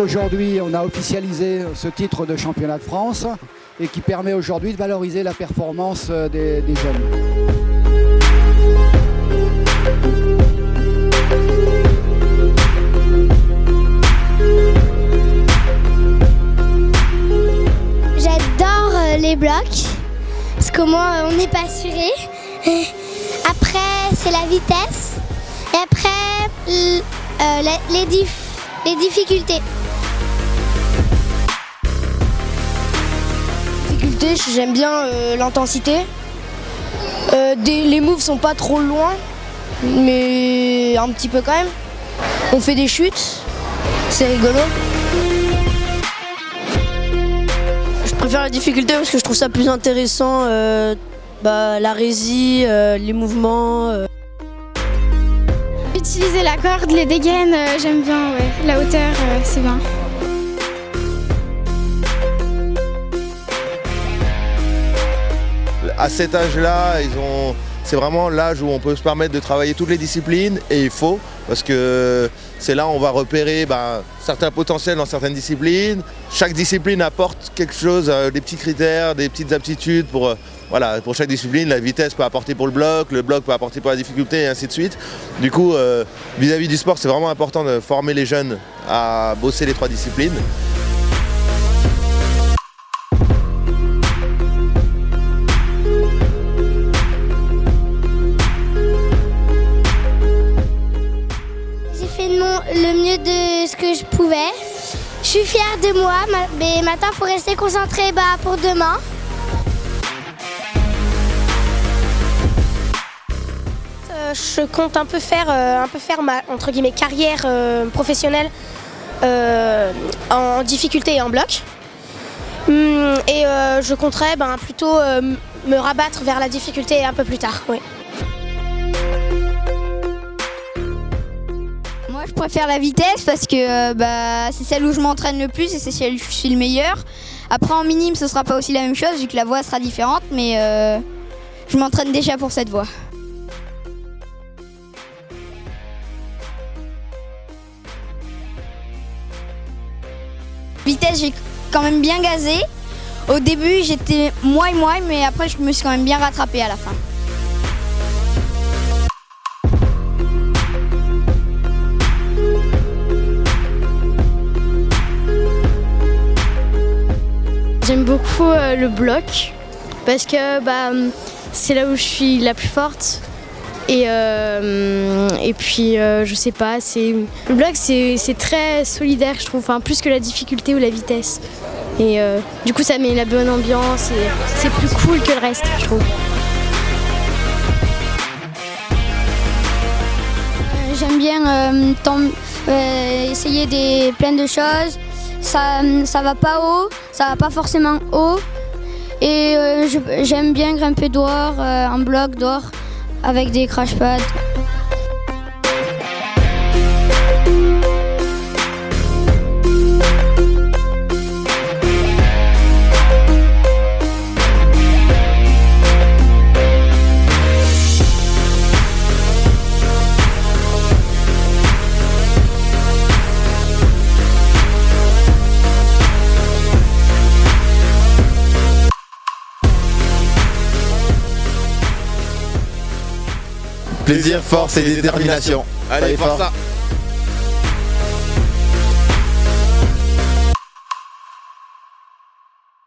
aujourd'hui, on a officialisé ce titre de championnat de France et qui permet aujourd'hui de valoriser la performance euh, des, des jeunes. J'adore euh, les blocs, parce qu'au moins on n'est pas assuré. Après, c'est la vitesse. Et après, euh, les difficultés. J'aime bien euh, l'intensité. Euh, les moves sont pas trop loin, mais un petit peu quand même. On fait des chutes, c'est rigolo. Je préfère la difficulté parce que je trouve ça plus intéressant. euh, bah, la résie, euh, les mouvements. euh. Utiliser la corde, les dégaines, euh, j'aime bien, ouais. La hauteur, euh, c'est bien. À cet âge-là. C'est vraiment l'âge où on peut se permettre de travailler toutes les disciplines et il faut parce que c'est là où on va repérer ben, certains potentiels dans certaines disciplines. Chaque discipline apporte quelque chose, euh, des petits critères, des petites aptitudes pour, euh, pour chaque discipline. La vitesse peut apporter pour le bloc, le bloc peut apporter pour la difficulté et ainsi de suite. Du coup, euh, vis-à-vis du sport, c'est vraiment important de former les jeunes à bosser les trois disciplines. Je pouvais. Je suis fière de moi, ma- mais maintenant, il faut rester concentré bah, pour demain. Euh, je compte un peu faire, euh, un peu faire ma entre guillemets, carrière euh, professionnelle en difficulté et en bloc. Hum, et je compterais ben, plutôt me rabattre vers la difficulté un peu plus tard. Préfère la vitesse parce que euh, bah, c'est celle où je m'entraîne le plus et c'est celle où je suis le meilleur. Après, en minime, ce sera pas aussi la même chose vu que la voie sera différente, mais euh, je m'entraîne déjà pour cette voie. Vitesse, j'ai quand même bien gazé. Au début, j'étais moi moi, mais après, je me suis quand même bien rattrapé à la fin. Beaucoup euh, le bloc parce que bah, c'est là où je suis la plus forte. Et, euh, et puis, euh, je sais pas, le bloc c'est très solidaire, je trouve, enfin, plus que la difficulté ou la vitesse. Et du coup, ça met la bonne ambiance et c'est plus cool que le reste, je trouve. J'aime bien essayer des, plein de choses. Ça, ça va pas haut, ça va pas forcément haut. Et euh, j'aime bien grimper dehors, euh, en bloc dehors, avec des crash pads. Plaisir, force et détermination. Allez, force ça